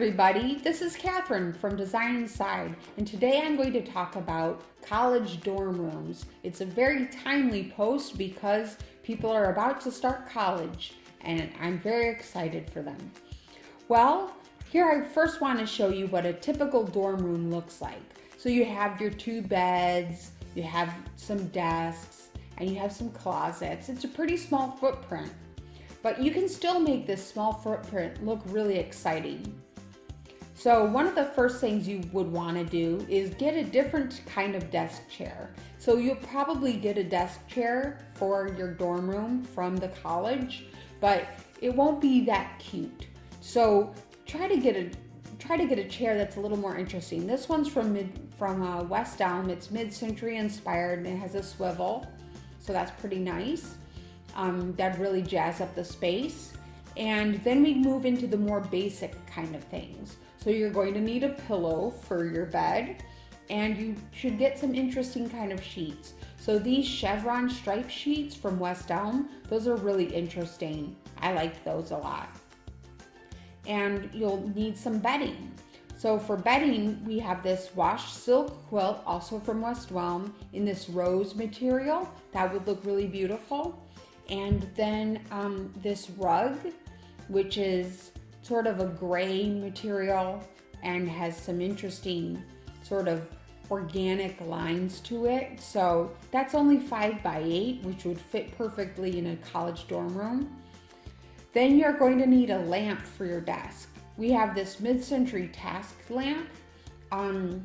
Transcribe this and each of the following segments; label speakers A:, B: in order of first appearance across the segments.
A: everybody, this is Catherine from Design Inside, and today I'm going to talk about college dorm rooms. It's a very timely post because people are about to start college, and I'm very excited for them. Well, here I first want to show you what a typical dorm room looks like. So you have your two beds, you have some desks, and you have some closets. It's a pretty small footprint, but you can still make this small footprint look really exciting. So one of the first things you would want to do is get a different kind of desk chair. So you'll probably get a desk chair for your dorm room from the college, but it won't be that cute. So try to get a try to get a chair that's a little more interesting. This one's from mid, from uh, West Elm. It's mid-century inspired and it has a swivel, so that's pretty nice. Um, that really jazz up the space. And then we move into the more basic kind of things. So you're going to need a pillow for your bed and you should get some interesting kind of sheets. So these chevron stripe sheets from West Elm, those are really interesting. I like those a lot. And you'll need some bedding. So for bedding, we have this wash silk quilt, also from West Elm, in this rose material. That would look really beautiful. And then um, this rug, which is sort of a gray material and has some interesting sort of organic lines to it. So that's only five by eight, which would fit perfectly in a college dorm room. Then you're going to need a lamp for your desk. We have this mid-century task lamp. Um,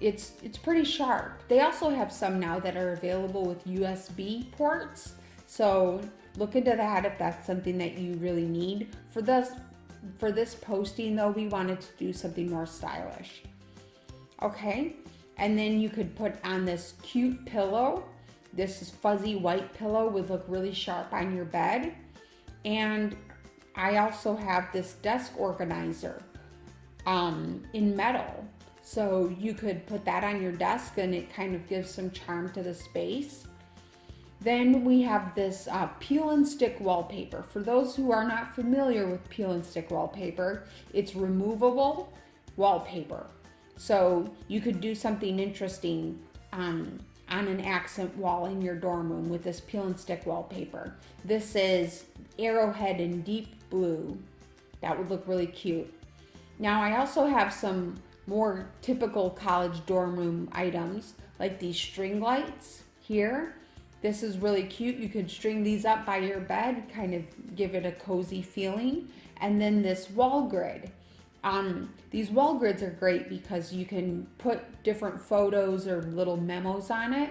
A: it's, it's pretty sharp. They also have some now that are available with USB ports. So look into that if that's something that you really need. For this for this posting though, we wanted to do something more stylish. Okay, and then you could put on this cute pillow. This is fuzzy white pillow would look really sharp on your bed. And I also have this desk organizer um, in metal. So you could put that on your desk and it kind of gives some charm to the space. Then we have this uh, peel and stick wallpaper. For those who are not familiar with peel and stick wallpaper, it's removable wallpaper. So you could do something interesting um, on an accent wall in your dorm room with this peel and stick wallpaper. This is arrowhead in deep blue. That would look really cute. Now I also have some more typical college dorm room items like these string lights here. This is really cute. You could string these up by your bed, kind of give it a cozy feeling. And then this wall grid. Um, these wall grids are great because you can put different photos or little memos on it.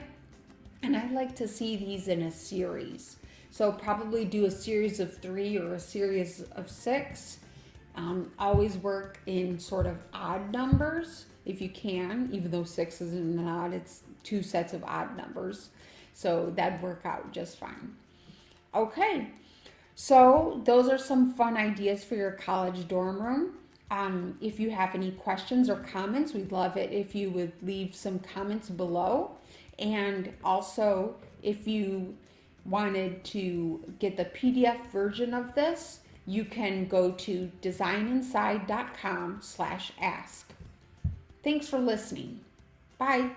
A: And I like to see these in a series. So probably do a series of three or a series of six. Um, always work in sort of odd numbers if you can, even though six isn't an odd, it's two sets of odd numbers. So that'd work out just fine. Okay, so those are some fun ideas for your college dorm room. Um, if you have any questions or comments, we'd love it if you would leave some comments below. And also, if you wanted to get the PDF version of this, you can go to designinside.com slash ask. Thanks for listening. Bye.